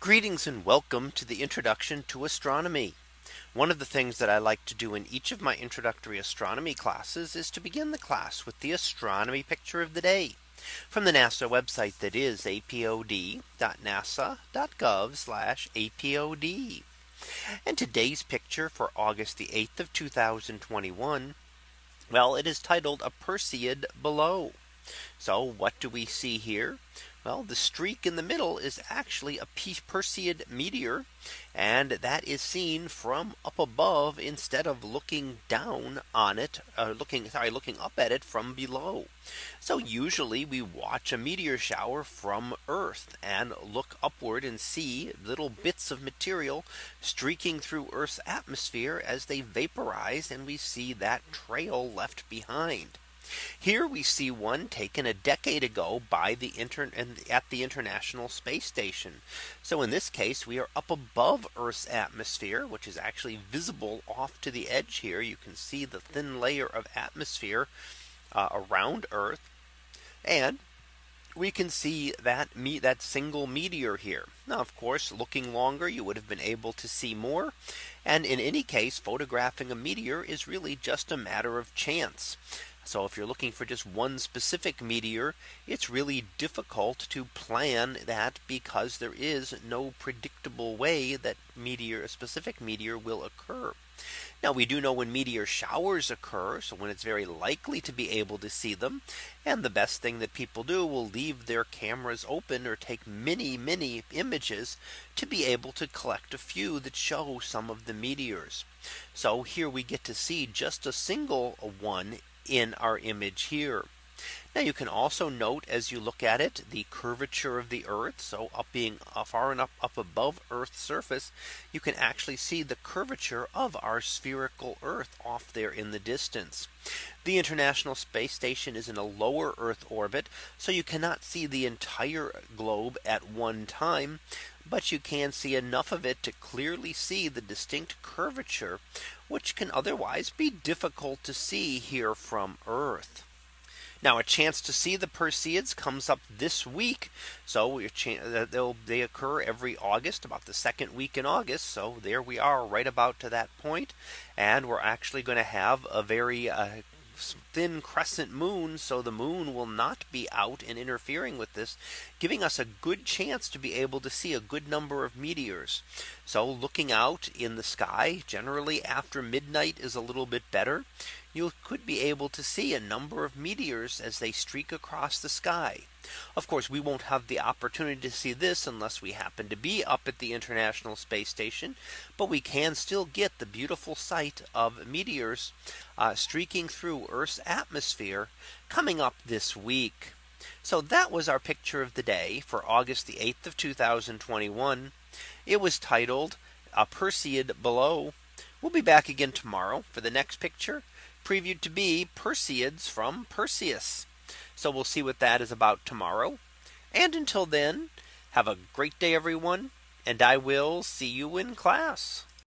Greetings and welcome to the introduction to astronomy. One of the things that I like to do in each of my introductory astronomy classes is to begin the class with the astronomy picture of the day from the NASA website that is apod.nasa.gov apod. And today's picture for August the 8th of 2021. Well, it is titled a Perseid below. So what do we see here? Well, the streak in the middle is actually a Perseid meteor. And that is seen from up above instead of looking down on it, uh, looking sorry, looking up at it from below. So usually we watch a meteor shower from Earth and look upward and see little bits of material streaking through Earth's atmosphere as they vaporize and we see that trail left behind. Here we see one taken a decade ago by the intern at the International Space Station. So in this case, we are up above Earth's atmosphere, which is actually visible off to the edge here. You can see the thin layer of atmosphere uh, around Earth. And we can see that meet that single meteor here. Now, of course, looking longer, you would have been able to see more. And in any case, photographing a meteor is really just a matter of chance. So if you're looking for just one specific meteor, it's really difficult to plan that because there is no predictable way that meteor a specific meteor will occur. Now we do know when meteor showers occur. So when it's very likely to be able to see them. And the best thing that people do will leave their cameras open or take many, many images to be able to collect a few that show some of the meteors. So here we get to see just a single one in our image here. Now you can also note as you look at it the curvature of the Earth. So up being uh, far enough up above Earth's surface, you can actually see the curvature of our spherical Earth off there in the distance. The International Space Station is in a lower Earth orbit. So you cannot see the entire globe at one time. But you can see enough of it to clearly see the distinct curvature, which can otherwise be difficult to see here from Earth. Now a chance to see the Perseids comes up this week. So uh, they occur every August about the second week in August. So there we are right about to that point. And we're actually going to have a very uh, thin crescent moon. So the moon will not be out and interfering with this, giving us a good chance to be able to see a good number of meteors. So looking out in the sky generally after midnight is a little bit better you could be able to see a number of meteors as they streak across the sky. Of course, we won't have the opportunity to see this unless we happen to be up at the International Space Station. But we can still get the beautiful sight of meteors uh, streaking through Earth's atmosphere coming up this week. So that was our picture of the day for August the 8th of 2021. It was titled a Perseid below. We'll be back again tomorrow for the next picture previewed to be Perseids from Perseus. So we'll see what that is about tomorrow. And until then, have a great day, everyone. And I will see you in class.